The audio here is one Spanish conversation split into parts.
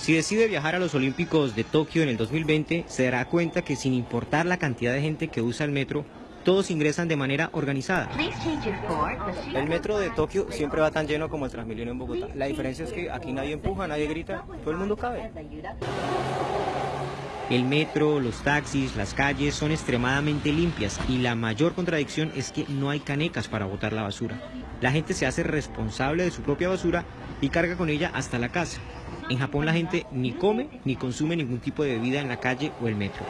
Si decide viajar a los Olímpicos de Tokio en el 2020, se dará cuenta que sin importar la cantidad de gente que usa el metro, todos ingresan de manera organizada. El metro de Tokio siempre va tan lleno como el Transmilenio en Bogotá. La diferencia es que aquí nadie empuja, nadie grita, todo el mundo cabe. El metro, los taxis, las calles son extremadamente limpias y la mayor contradicción es que no hay canecas para botar la basura. La gente se hace responsable de su propia basura y carga con ella hasta la casa. En Japón la gente ni come ni consume ningún tipo de bebida en la calle o el metro.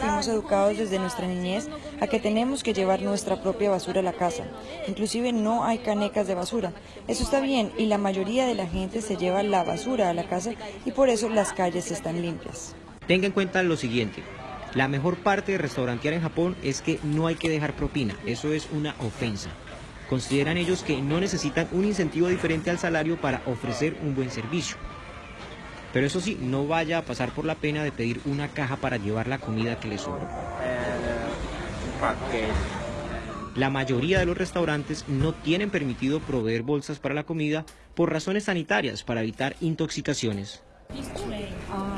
Fuimos educados desde nuestra niñez a que tenemos que llevar nuestra propia basura a la casa. Inclusive no hay canecas de basura. Eso está bien y la mayoría de la gente se lleva la basura a la casa y por eso las calles están limpias. Tenga en cuenta lo siguiente. La mejor parte de restaurantear en Japón es que no hay que dejar propina. Eso es una ofensa. Consideran ellos que no necesitan un incentivo diferente al salario para ofrecer un buen servicio. Pero eso sí, no vaya a pasar por la pena de pedir una caja para llevar la comida que le sobra. La mayoría de los restaurantes no tienen permitido proveer bolsas para la comida por razones sanitarias para evitar intoxicaciones.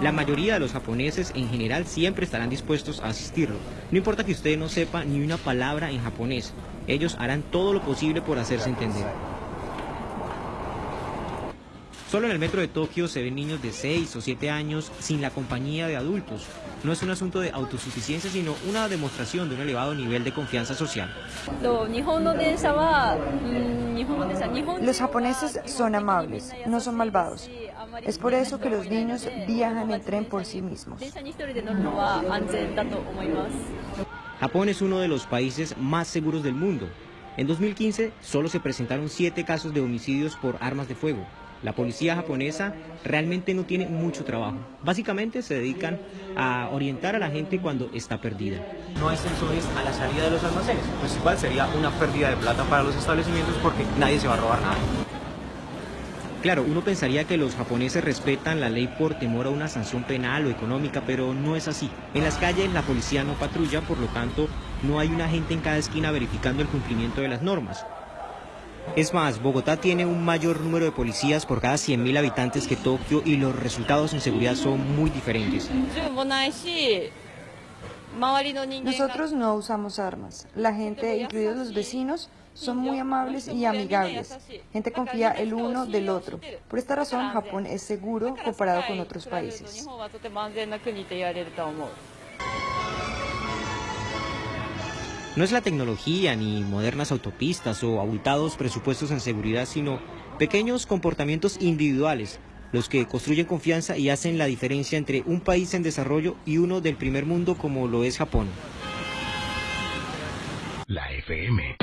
La mayoría de los japoneses en general siempre estarán dispuestos a asistirlo. No importa que usted no sepa ni una palabra en japonés, ellos harán todo lo posible por hacerse entender. Solo en el metro de Tokio se ven niños de 6 o 7 años sin la compañía de adultos. No es un asunto de autosuficiencia, sino una demostración de un elevado nivel de confianza social. Los japoneses son amables, no son malvados. Es por eso que los niños viajan en tren por sí mismos. Japón es uno de los países más seguros del mundo. En 2015 solo se presentaron 7 casos de homicidios por armas de fuego. La policía japonesa realmente no tiene mucho trabajo. Básicamente se dedican a orientar a la gente cuando está perdida. No hay sensores a la salida de los almacenes. Pues igual sería una pérdida de plata para los establecimientos porque nadie se va a robar nada. Claro, uno pensaría que los japoneses respetan la ley por temor a una sanción penal o económica, pero no es así. En las calles la policía no patrulla, por lo tanto, no hay una gente en cada esquina verificando el cumplimiento de las normas. Es más, Bogotá tiene un mayor número de policías por cada 100.000 habitantes que Tokio y los resultados en seguridad son muy diferentes. Nosotros no usamos armas. La gente, incluidos los vecinos, son muy amables y amigables. Gente confía el uno del otro. Por esta razón, Japón es seguro comparado con otros países. No es la tecnología ni modernas autopistas o abultados presupuestos en seguridad, sino pequeños comportamientos individuales los que construyen confianza y hacen la diferencia entre un país en desarrollo y uno del primer mundo como lo es Japón. La FM.